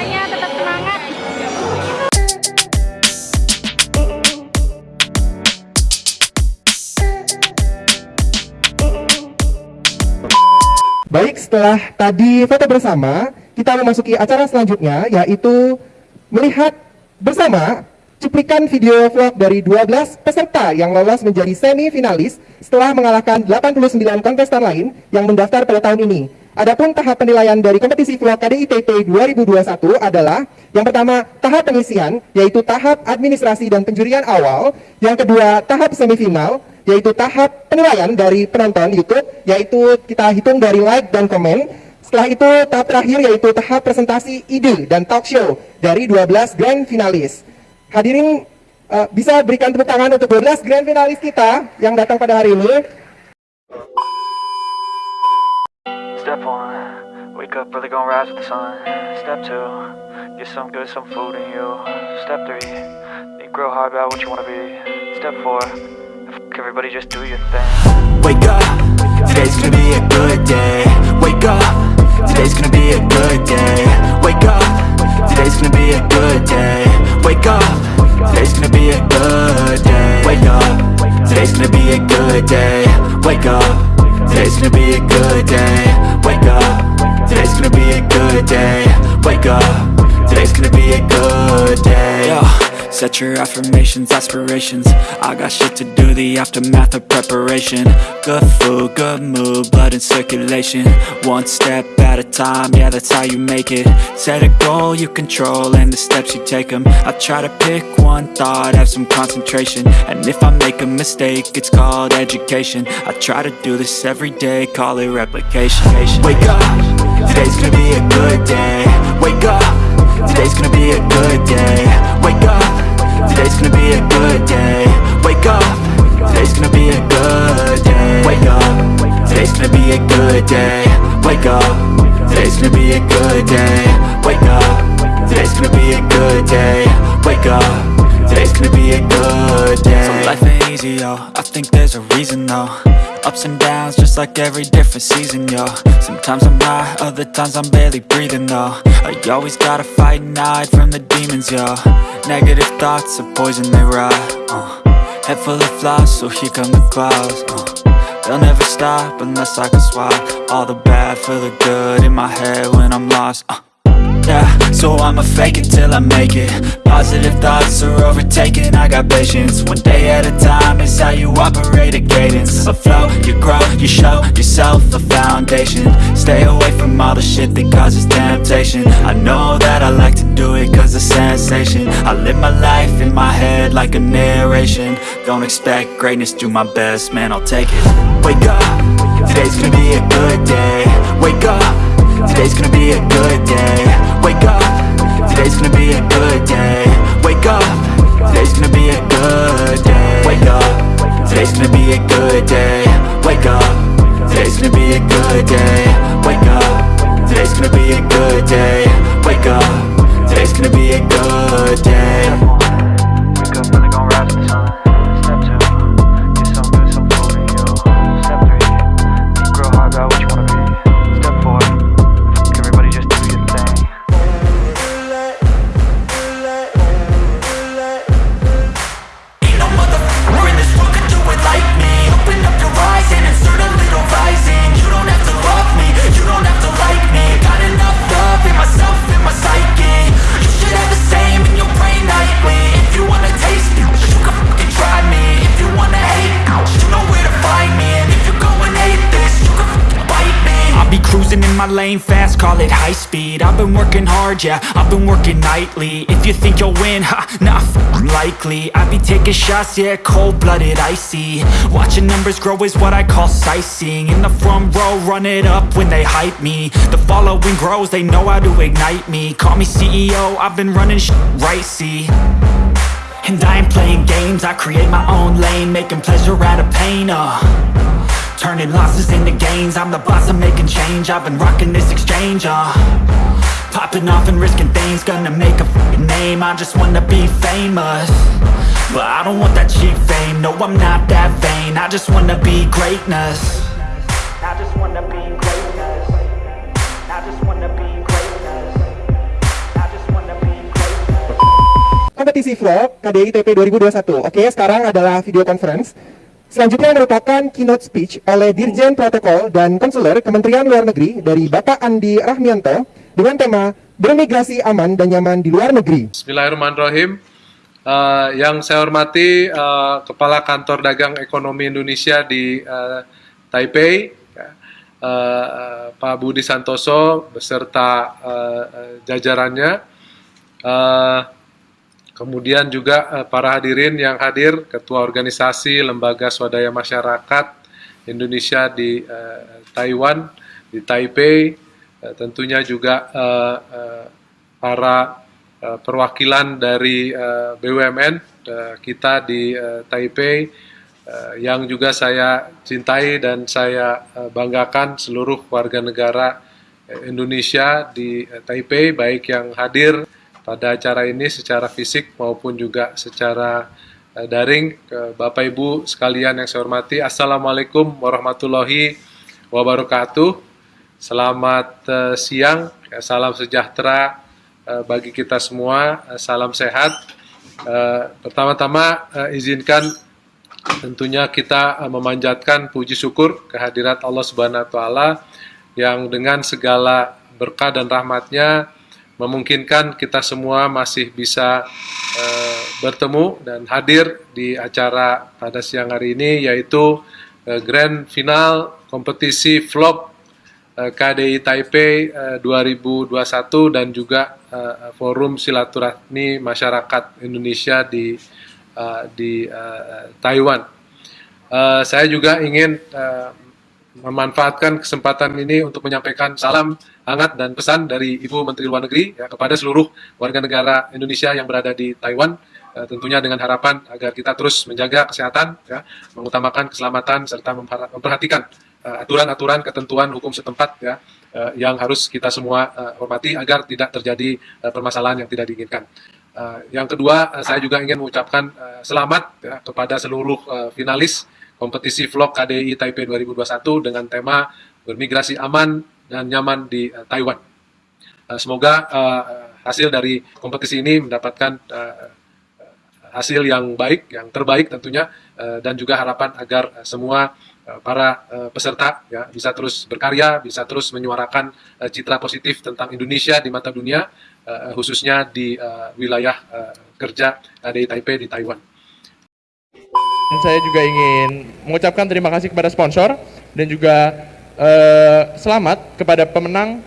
semuanya tetap semangat. Baik, setelah tadi foto bersama, kita memasuki acara selanjutnya yaitu melihat bersama cuplikan video vlog dari 12 peserta yang lolos menjadi semifinalis setelah mengalahkan 89 kontestan lain yang mendaftar pada tahun ini. Adapun tahap penilaian dari kompetisi vlog KDITT 2021 adalah yang pertama tahap pengisian yaitu tahap administrasi dan penjurian awal, yang kedua tahap semifinal yaitu tahap penilaian dari penonton YouTube yaitu kita hitung dari like dan komen. Setelah itu tahap terakhir yaitu tahap presentasi ide dan talk show dari 12 grand finalis. Hadirin uh, bisa berikan tepuk tangan untuk 12 grand finalis kita yang datang pada hari ini. Step one, wake up early, gonna rise with the sun. Step two, get some good, some food in you. Step three, think real hard about what you wanna be. Step four, everybody just do your thing. Wake up, today's gonna be a good day Wake up, today's gonna be a good day Wake up, today's gonna be a good day Wake up, today's gonna be a good day Wake up, today's gonna be a good day Wake up, today's gonna be a good day. Wake up, today's gonna be a good day. Wake up, today's gonna be a good day. Yo. Set your affirmations, aspirations. I got shit to do, the aftermath of preparation. Good food, good mood, blood in circulation. One step at a time, yeah that's how you make it. Set a goal you control and the steps you take them I try to pick one thought, have some concentration. And if I make a mistake, it's called education. I try to do this every day, call it replication. Wake up, today's gonna be a good day. Wake up Today's gonna be a good day. Wake up Today's gonna be a good day. Wake up. Today's gonna be a good day. Wake up. Today's gonna be a good day. Wake up. Today's gonna be a good day. Wake up. Today's gonna be a good day. Wake up Today's gonna be a good day So life ain't easy, yo I think there's a reason, though Ups and downs, just like every different season, yo Sometimes I'm high, other times I'm barely breathing, though I always gotta fight and hide from the demons, yo Negative thoughts are poison, they rot, uh. Head full of flies, so here come the clouds, uh. They'll never stop unless I can swap All the bad for the good in my head when I'm lost, uh. Yeah, so I'ma fake it till I make it. Positive thoughts are overtaken, I got patience. One day at a time is how you operate a cadence. A flow, you grow, you show yourself a foundation. Stay away from all the shit that causes temptation. I know that I like to do it cause it's sensation. I live my life in my head like a narration. Don't expect greatness, do my best, man, I'll take it. Wake up, today's gonna be a good day. Wake up Today's gonna be a good day. Wake up. Today's gonna be a good day. Wake up. Today's gonna be a good day. Wake up. Today's gonna be a good day. Wake up. Today's gonna be a good day. Wake up. Today's gonna be a good day. Wake up. Today's gonna be a good day call it high speed. I've been working hard, yeah, I've been working nightly. If you think you'll win, ha, not f***ing likely. I be taking shots, yeah, cold-blooded, icy. Watching numbers grow is what I call sightseeing. In the front row, run it up when they hype me. The following grows, they know how to ignite me. Call me CEO, I've been running sh right, see? And I ain't playing games, I create my own lane Making pleasure out of pain, uh Turning losses into gains. I'm the boss, I'm making change. I've been rocking this exchange, uh. Popping off and risking things. Gonna make a name. I just wanna be famous. But I don't want that cheap fame. No, I'm not that vain. I just wanna be greatness. I just wanna be greatness. I just wanna be greatness. I just kompetisi vlog KDI TP 2021. Oke, sekarang adalah video conference. Selanjutnya merupakan keynote speech oleh Dirjen Protokol dan Konsuler Kementerian Luar Negeri dari Bapak Andi Rahmianto dengan tema Bermigrasi Aman dan Nyaman di Luar Negeri. Bismillahirrahmanirrahim. Uh, yang saya hormati uh, Kepala Kantor Dagang Ekonomi Indonesia di uh, Taipei, uh, Pak Budi Santoso beserta uh, jajarannya. Uh, Kemudian juga uh, para hadirin yang hadir, Ketua Organisasi Lembaga Swadaya Masyarakat Indonesia di uh, Taiwan, di Taipei, uh, tentunya juga para perwakilan dari BUMN kita di Taipei, yang juga saya cintai dan saya banggakan seluruh warga negara Indonesia di Taipei, baik yang hadir pada acara ini secara fisik maupun juga secara uh, daring ke Bapak Ibu sekalian yang saya hormati. Assalamualaikum warahmatullahi wabarakatuh. Selamat uh, siang ya, salam sejahtera uh, bagi kita semua salam sehat. Pertama-tama izinkan tentunya kita memanjatkan puji syukur kehadirat Allah Subhanahu wa taala yang dengan segala berkah dan rahmatnya memungkinkan kita semua masih bisa uh, bertemu dan hadir di acara pada siang hari ini yaitu uh, grand final kompetisi vlog uh, KDI Taipei uh, 2021 dan juga uh, forum silaturahmi masyarakat Indonesia di uh, di uh, Taiwan. Uh, saya juga ingin uh, memanfaatkan kesempatan ini untuk menyampaikan salam hangat dan pesan dari Ibu Menteri Luar Negeri ya, kepada seluruh warga negara Indonesia yang berada di Taiwan, ya, tentunya dengan harapan agar kita terus menjaga kesehatan, ya, mengutamakan keselamatan serta memperhatikan uh, aturan-aturan ketentuan hukum setempat ya, uh, yang harus kita semua uh, hormati agar tidak terjadi uh, permasalahan yang tidak diinginkan. Uh, yang kedua, uh, saya juga ingin mengucapkan uh, selamat ya, kepada seluruh uh, finalis kompetisi vlog KDI Taipei 2021 dengan tema bermigrasi aman dan nyaman di uh, Taiwan. Uh, semoga uh, hasil dari kompetisi ini mendapatkan uh, hasil yang baik, yang terbaik tentunya, uh, dan juga harapan agar semua uh, para uh, peserta ya bisa terus berkarya, bisa terus menyuarakan uh, citra positif tentang Indonesia di mata dunia, uh, khususnya di uh, wilayah uh, kerja KDI Taipei di Taiwan. Dan saya juga ingin mengucapkan terima kasih kepada sponsor dan juga uh, selamat kepada pemenang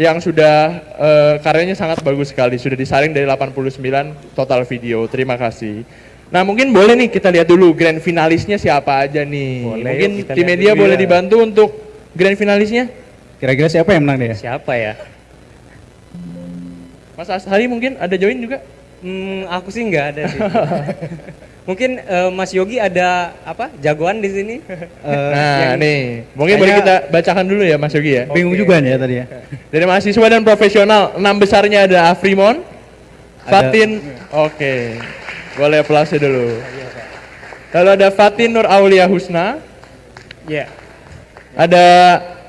yang sudah uh, karyanya sangat bagus sekali, sudah disaring dari 89 total video. Terima kasih. Nah mungkin boleh nih kita lihat dulu grand finalisnya siapa aja nih. Boleh, mungkin tim media boleh ya. dibantu untuk grand finalisnya. Kira-kira siapa yang menang nih ya? Siapa ya? Mas Ashari mungkin ada join juga? Hmm, aku sih nggak ada sih. Mungkin eh, Mas Yogi ada apa? Jagoan di sini? Eh, Nah yang- nih, mungkin boleh kita bacakan dulu ya Mas Yogi ya. Bingung juga nih ya tadi ya. Dari mahasiswa dan profesional, enam besarnya ada Afrimon, Fatin, oke, boleh aplause dulu. Lalu ada Fatin Nur Aulia Husna, Ya. ada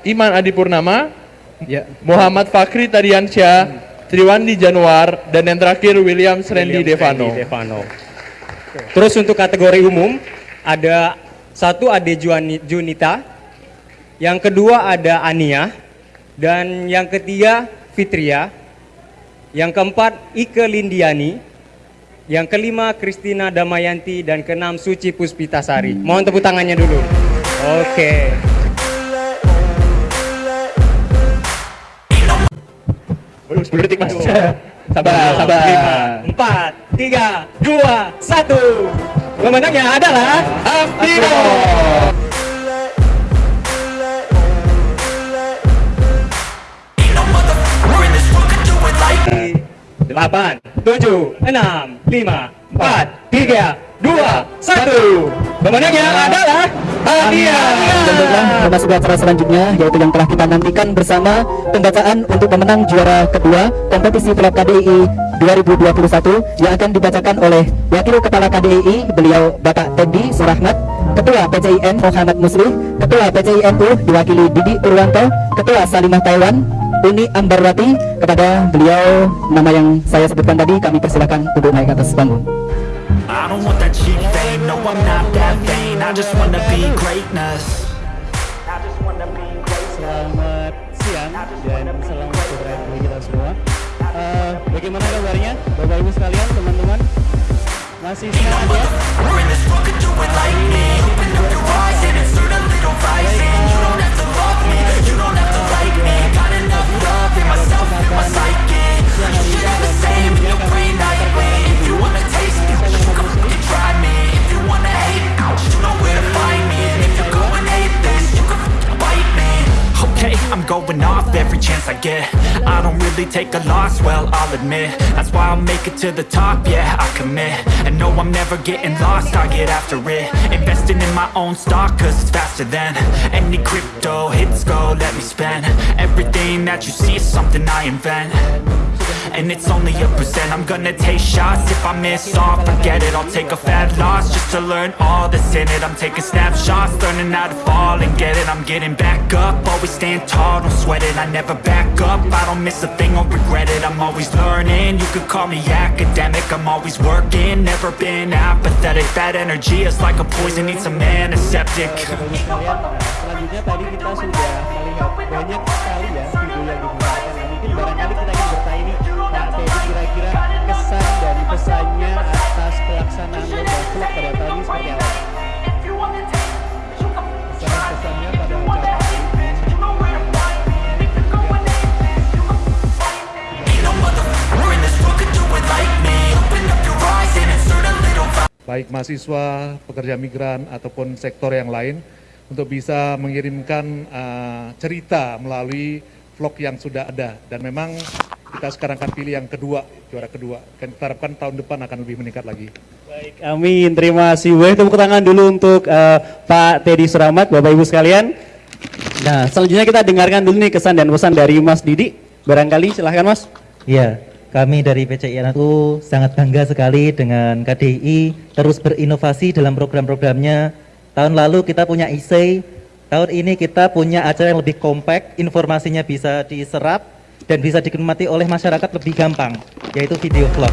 Iman Adi Purnama, Ya. Muhammad Fakri Tadiansyah, Triwandi Januar, dan yang terakhir William Srendi William Devano. Fendi Devano. Terus untuk kategori umum ada satu Ade Junita, yang kedua ada Ania, dan yang ketiga Fitria, yang keempat Ike Lindiani, yang kelima Kristina Damayanti, dan keenam Suci Puspitasari. Mohon tepuk tangannya dulu. Oke. Waduh, 10 detik mas. Sabar, sabar. Lima, empat, tiga, dua, satu. Pemenangnya adalah Afrimo. delapan, tujuh, enam, lima, empat, tiga, dua, satu. Pemenangnya adalah Adia. Dan baiklah, memasuki acara selanjutnya yaitu yang telah kita nantikan bersama pembacaan untuk pemenang juara kedua kompetisi vlog KDI 2021 yang akan dibacakan oleh Wakil Kepala KDI beliau Bapak Tendi Surahmat, Ketua PCIN Muhammad Musli, Ketua PCINU diwakili Didi Purwanto, Ketua Salimah Taiwan, Uni Ambarwati kepada beliau nama yang saya sebutkan tadi kami persilakan untuk naik ke atas panggung. I don't want that cheap fame, no I'm not that vain I just wanna be greatness I just wanna be greatness Selamat siang dan selamat sore bagi kita semua. Eh, bagaimana kabarnya, Bapak Ibu sekalian, teman-teman? Masih semangat ya? Every I I don't really take a loss, well, I'll admit. That's why I'll make it to the top, yeah, I commit. And no, I'm never getting lost, I get after it. Investing in my own stock, cause it's faster than Any crypto hits go, let me spend. Everything that you see is something I invent and it's only a percent I'm gonna take shots. If I miss all Forget it, I'll take a fat loss Just to learn all that's in it. I'm taking snapshots, learning how to fall and get it. I'm getting back up, always stand tall, don't sweat it. I never back up, I don't miss a thing or regret it. I'm always learning, you could call me academic. I'm always working, never been apathetic. That energy is like a poison, needs a man, a septic selanjutnya tadi kita sudah melihat banyak sekali ya video yang digunakan. Mungkin barangkali kita kesan dan pesannya atas pelaksanaan lomba vlog pada tahun ini seperti apa? Pesan-pesannya pada acara baik mahasiswa, pekerja migran ataupun sektor yang lain untuk bisa mengirimkan uh, cerita melalui vlog yang sudah ada dan memang kita sekarang akan pilih yang kedua, juara kedua. Dan kita harapkan tahun depan akan lebih meningkat lagi. Baik, amin. Terima kasih. Boleh tepuk tangan dulu untuk eh, Pak Teddy Suramat, Bapak Ibu sekalian. Nah, selanjutnya kita dengarkan dulu nih kesan dan pesan dari Mas Didi. Barangkali silahkan Mas. Ya, kami dari PCI Anatu sangat bangga sekali dengan KDI terus berinovasi dalam program-programnya. Tahun lalu kita punya ISEI, tahun ini kita punya acara yang lebih kompak, informasinya bisa diserap dan bisa dinikmati oleh masyarakat lebih gampang, yaitu video vlog.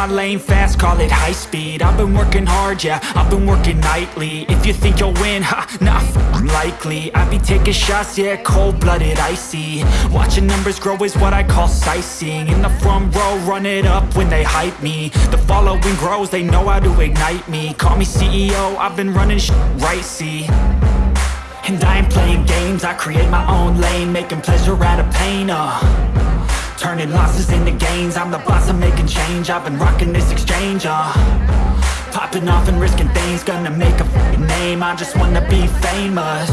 My lane fast, call it high speed. I've been working hard, yeah, I've been working nightly. If you think you'll win, ha, f***ing likely. I be taking shots, yeah, cold-blooded, icy. Watching numbers grow is what I call sightseeing. In the front row, run it up when they hype me. The following grows, they know how to ignite me. Call me CEO, I've been running sh right, see? And I ain't playing games, I create my own lane Making pleasure out of pain, uh Turning losses into gains, I'm the boss, I'm making change. I've been rocking this exchange, uh. Popping off and risking things, gonna make a name. I just wanna be famous.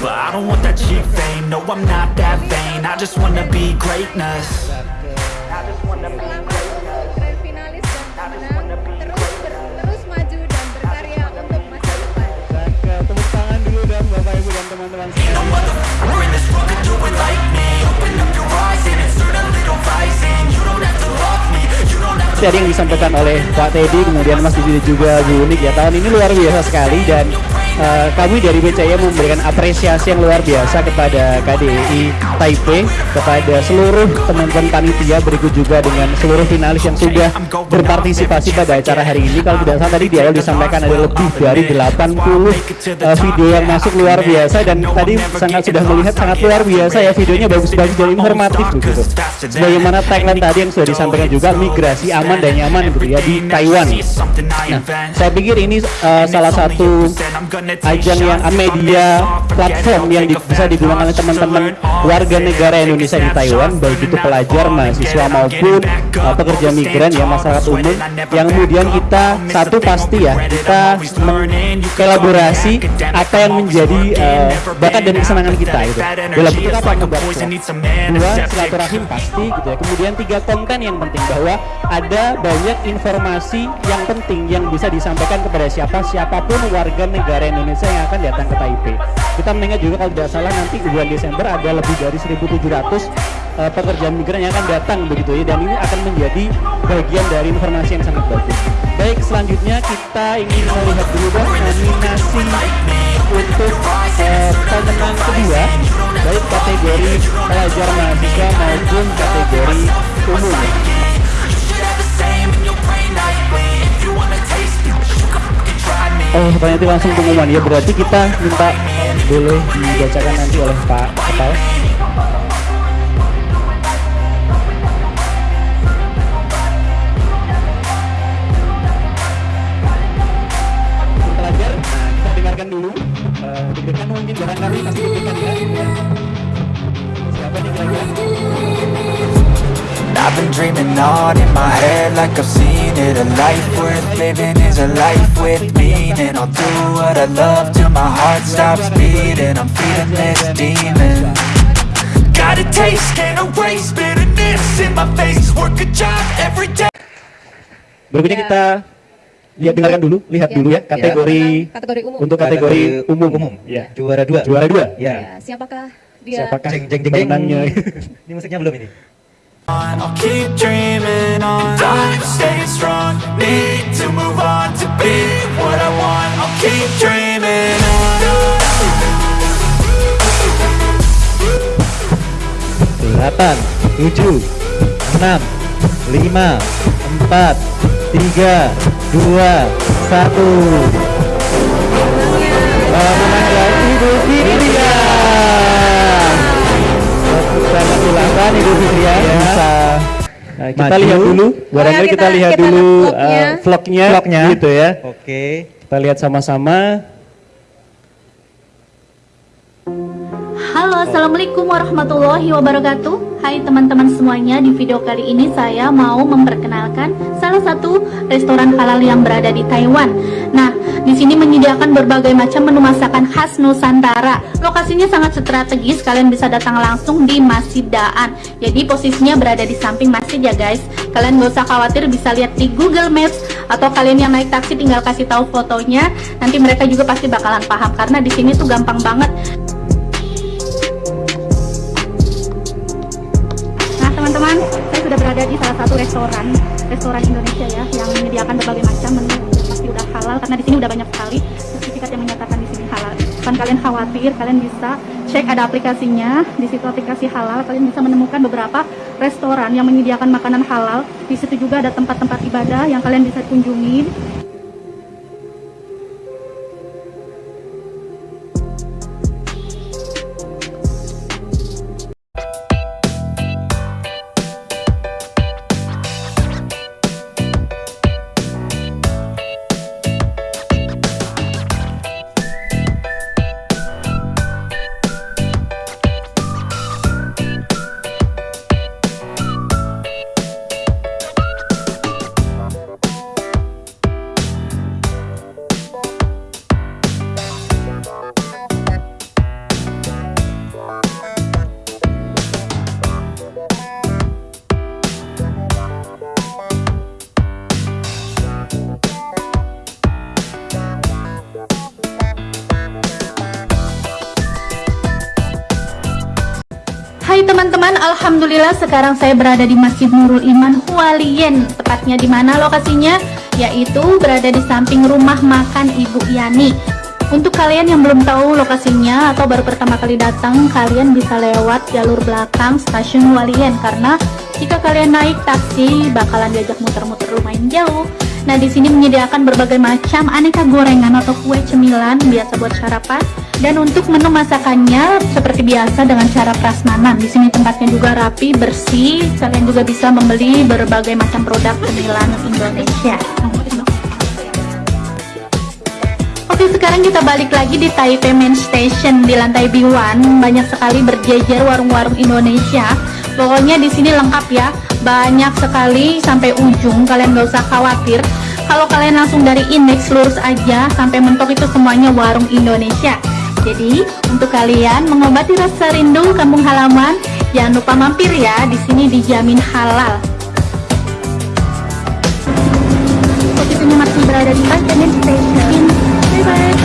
But I don't want that cheap fame, no I'm not that vain. I just wanna be greatness. I yang disampaikan oleh Pak Teddy, kemudian Mas Didi juga Unik ya. Tahun ini luar biasa sekali dan eh, kami dari BCA memberikan apresiasi yang luar biasa kepada KDI Taipei, kepada seluruh teman-teman panitia, berikut juga dengan seluruh finalis yang sudah berpartisipasi pada acara hari ini. Kalau tidak salah tadi di awal disampaikan ada lebih dari 80 eh, video yang masuk luar biasa dan tadi sangat sudah melihat sangat luar biasa ya videonya bagus-bagus dan informatif begitu. Sebagaimana tagline tadi yang sudah disampaikan juga migrasi aman dan nyaman gitu ya di Taiwan. Nah, saya pikir ini uh, salah satu ajang yang media platform yang di- bisa digunakan oleh teman-teman warga negara Indonesia di Taiwan baik itu pelajar, mahasiswa maupun uh, pekerja migran ya masyarakat umum yang kemudian kita satu pasti ya kita mengkolaborasi apa yang menjadi uh, bakat dan kesenangan kita gitu dalam bentuk apa vlog. dua silaturahim pasti gitu ya kemudian tiga konten yang penting bahwa ada banyak informasi yang penting yang bisa disampaikan kepada siapa siapa pun warga negara Indonesia yang akan datang ke Taipei. Kita mengingat juga kalau tidak salah nanti bulan Desember ada lebih dari 1.700 uh, pekerja migran yang akan datang begitu ya. Dan ini akan menjadi bagian dari informasi yang sangat bagus. Baik selanjutnya kita ingin melihat dulu dong nominasi untuk uh, pemenang kedua. Baik kategori pelajar mahasiswa maupun kategori umum Oh, ternyata langsung pengumuman ya berarti kita minta boleh dibacakan nanti oleh Pak Kepala. Nah dengarkan dulu. Eh, ya. Siapa nih? I've been dreaming on in my head like I've seen it A life worth living is a life with meaning I'll do what I love till my heart stops beating I'm feeding this demon Got a taste, can't erase bitterness in my face Work a job every day Berikutnya kita lihat dengarkan dulu, lihat Ya, dulu ya kategori tentang kategori umum. untuk kategori umum. umum. Ya. Juara dua. Juara dua. Ya. Ya, siapakah dia? Siapakah Jeng jeng jeng jeng. pemenangnya? Ini musiknya belum ini. I'll keep dreaming on. Staying strong. Need to move on to be what I want. I'll keep dreaming on Delapan, tujuh, enam, lima, empat, tiga, dua, satu. Selamat ulang tahun Ibu Fitria. Bisa Nah, kita Maju. lihat dulu, barangkali ya, kita, kita- lihat kita dulu vlognya. uh, vlognya, Vlognya. gitu ya. Oke. Kita lihat sama-sama. Halo, Assalamualaikum warahmatullahi wabarakatuh. Hai teman-teman semuanya, di video kali ini saya mau memperkenalkan salah satu restoran halal yang berada di Taiwan. Nah, di sini menyediakan berbagai macam menu masakan khas Nusantara. Lokasinya sangat strategis, kalian bisa datang langsung di Masjid Daan. Jadi posisinya berada di samping masjid ya guys. Kalian gak usah khawatir, bisa lihat di Google Maps Atau kalian yang naik taksi tinggal kasih tahu fotonya. Nanti mereka juga pasti bakalan paham Karena di sini tuh gampang banget berada di salah satu restoran restoran Indonesia ya yang menyediakan berbagai macam menu pasti udah halal karena di sini udah banyak sekali sertifikat yang menyatakan di sini halal. Bukan kalian khawatir, kalian bisa cek ada aplikasinya di situ aplikasi halal. Kalian bisa menemukan beberapa restoran yang menyediakan makanan halal. Di situ juga ada tempat-tempat ibadah yang kalian bisa kunjungi. Alhamdulillah sekarang saya berada di Masjid Nurul Iman Hualien. Tepatnya di mana lokasinya? Yaitu berada di samping rumah makan Ibu Yani. Untuk kalian yang belum tahu lokasinya atau baru pertama kali datang Kalian bisa lewat jalur belakang stasiun Hualien. Karena jika kalian naik taksi bakalan diajak muter-muter lumayan jauh Nah di sini menyediakan berbagai macam aneka gorengan atau kue cemilan biasa buat sarapan dan untuk menu masakannya seperti biasa dengan cara prasmanan. Di sini tempatnya juga rapi, bersih. Kalian juga bisa membeli berbagai macam produk cemilan Indonesia. Oke sekarang kita balik lagi di Taipei Main Station di lantai B1 banyak sekali berjejer warung-warung Indonesia. Pokoknya di sini lengkap ya, banyak sekali sampai ujung. Kalian gak usah khawatir. Kalau kalian langsung dari indeks lurus aja sampai mentok itu semuanya warung Indonesia. Jadi untuk kalian mengobati rasa rindu kampung halaman, jangan lupa mampir ya. Di sini dijamin halal. Posisinya masih berada di Station. Bye bye.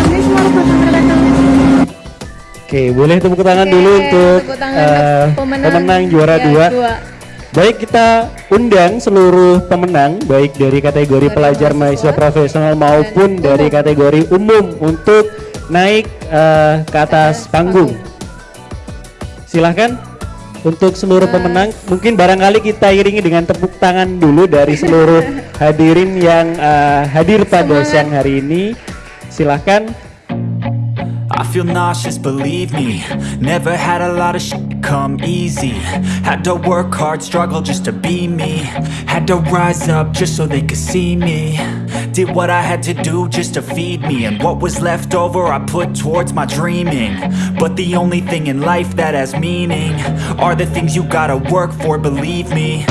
Oke, boleh tepuk tangan dulu untuk tangan eh, untuk pemenang. pemenang juara Ya, dua. dua. Baik kita undang seluruh pemenang baik dari kategori pelajar mahasiswa profesional maupun dari kategori umum untuk naik eh, ke atas panggung. Silahkan untuk seluruh pemenang mungkin barangkali kita iringi dengan tepuk tangan dulu dari seluruh hadirin yang eh, hadir pada siang hari ini. Silahkan. I feel nauseous, believe me. Never had a lot of shit come easy. Had to work hard, struggle just to be me. Had to rise up just so they could see me. Did what I had to do just to feed me. And what was left over I put towards my dreaming. But the only thing in life that has meaning Are the things you gotta work for, believe me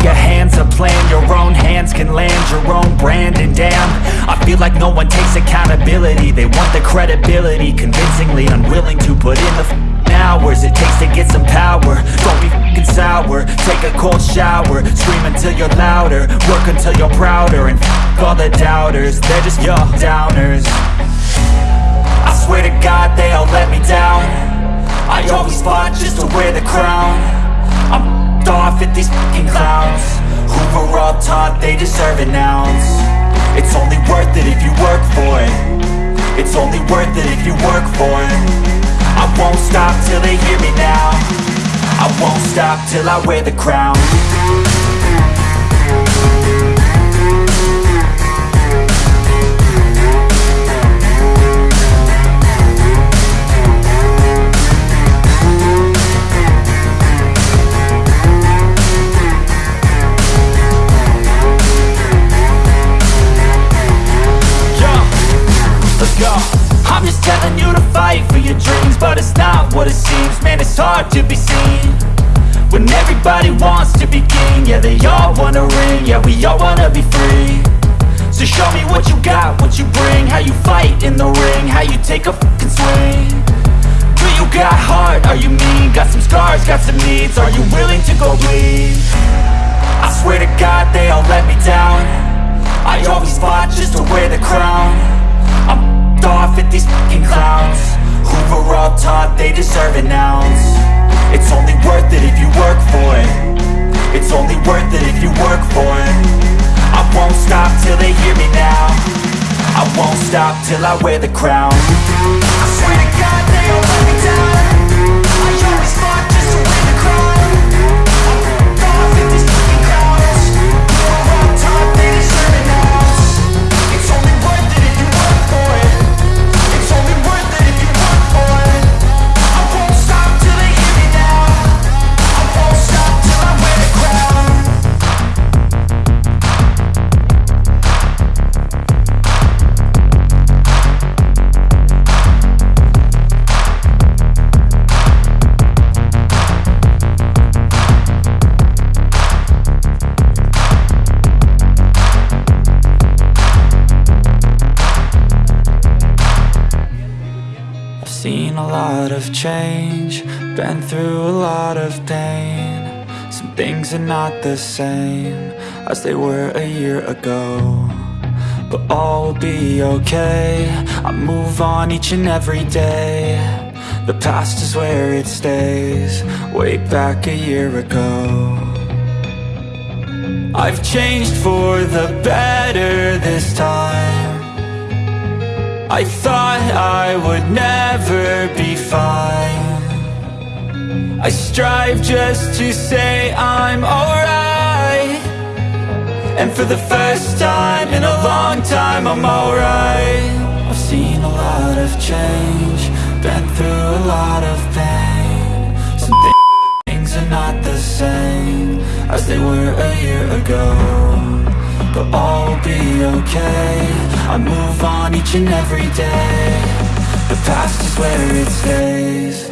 your hands a plan. Your own hands can land your own brand. And damn, I feel like no one takes accountability. They want the credibility Convincingly unwilling to put in the hours It takes to get some power. Don't be f***ing sour. Take a cold shower. Scream until you're louder. Work until you're prouder. And f*** all the doubters. They're just your downers. I swear to God they all let me down. I always fought just to wear the crown. I'm f***ed off at these fucking clowns. Who were all taught they deserve an ounce. It's only worth it if you work for it. It's only worth it if you work for it. I won't stop till they hear me now. I won't stop till I wear the crown some needs. Are you willing to go bleed? I swear to God, they all let me down. I always fought just to wear the crown I'm f***ed off at these fucking clowns Who were all taught they deserve an ounce It's only worth it if you work for it It's only worth it if you work for it I won't stop till they hear me now I won't stop till I wear the crown I swear to God they all let me through a lot of pain. Some things are not the same as they were a year ago. But all will be okay, I move on each and every day. The past is where it stays, way back a year ago. I've changed for the better this time. I thought I would never be fine. I strive just to say I'm alright. And for the first time in a long time, I'm alright. I've seen a lot of change, been through a lot of pain. Some things are not the same as they were a year ago. but all will be okay I move on each and every day The past is where it stays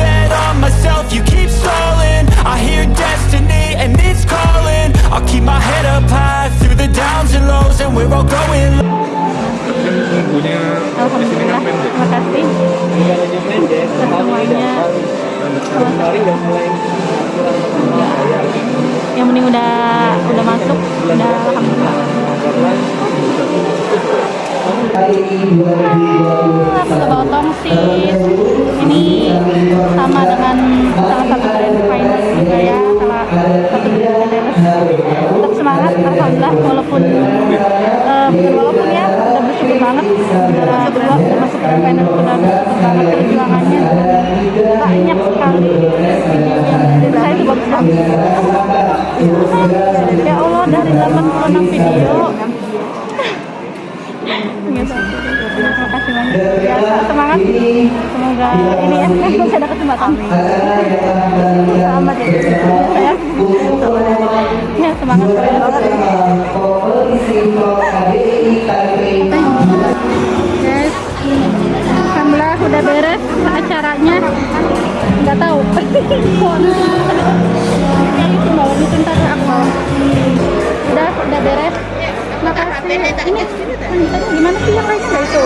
bet on myself, you keep stalling. I hear destiny and it's calling. I'll keep my head up high through the downs and lows And we're all going Alhamdulillah, terima kasih semuanya. Yang penting udah udah masuk, udah alhamdulillah. Ah, Kalau tongsis. Ini banget perjuangannya banyak sekali saya ya Allah dari 86 video. Terima kasih banyak. Ya, semangat. Semoga ini ya, saya ada kesempatan. Selamat ya. Saya. Ya, semangat. Udah beres acaranya. Nggak tahu. Itu tadi aku. Udah, udah beres. Makasih. Ini gimana sih yang lainnya itu?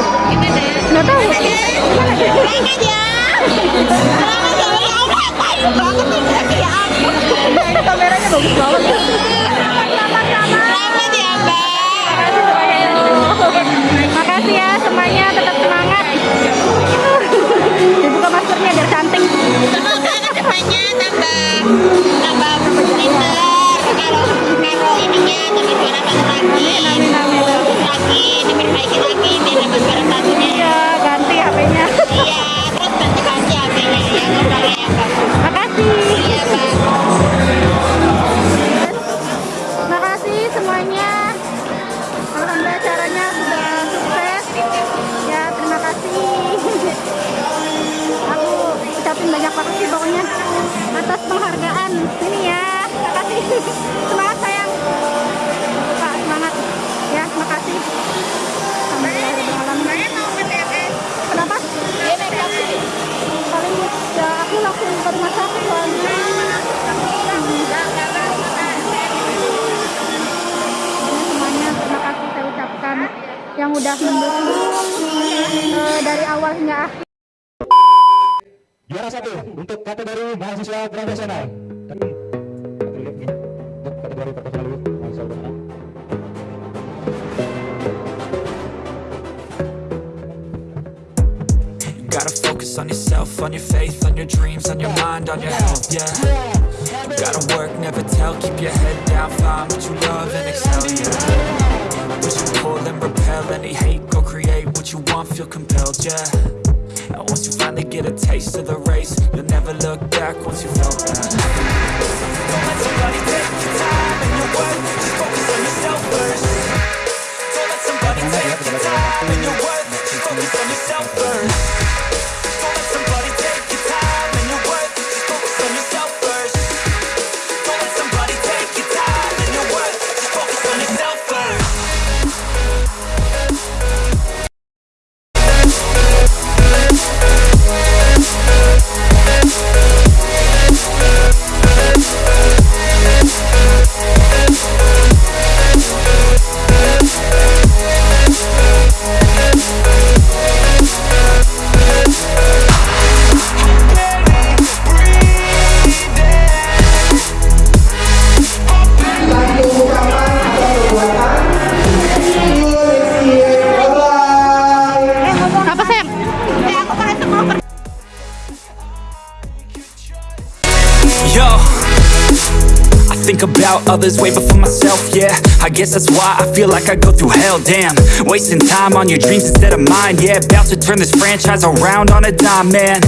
Yang udah mendukung eh, dari awal hingga akhir. Juara satu untuk kategori mahasiswa profesional. Kategori mahasiswa gotta focus on yourself, on your faith, on your dreams, on your mind, on your health, yeah You gotta work, never tell, keep your head down, find what you love and excel, yeah Push and pull and repel any hate, go create what you want, feel compelled, yeah. And once you finally get a taste of the race, you'll never look back once you felt that. Don't let somebody take your about others way before myself, yeah. I guess that's why I feel like I go through hell, damn. Wasting time on your dreams instead of mine, yeah. About to turn this franchise around on a dime, man.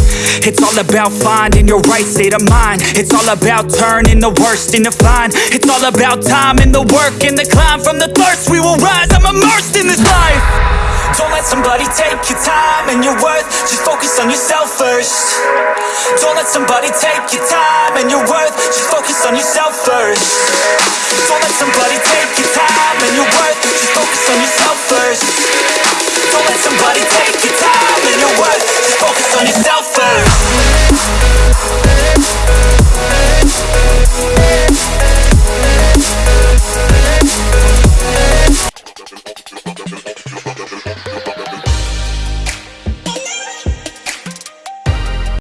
It's all about finding your right state of mind. It's all about turning the worst into fine. It's all about time and the work and the climb. From the thirst we will rise, I'm immersed in this life don't let somebody take your time and your worth. Just focus on yourself first. Don't let somebody take your time and your worth. Just focus on yourself first. Don't let somebody take your time and your worth. Just focus on yourself first. Don't let somebody take your time and your worth. Just focus on yourself first.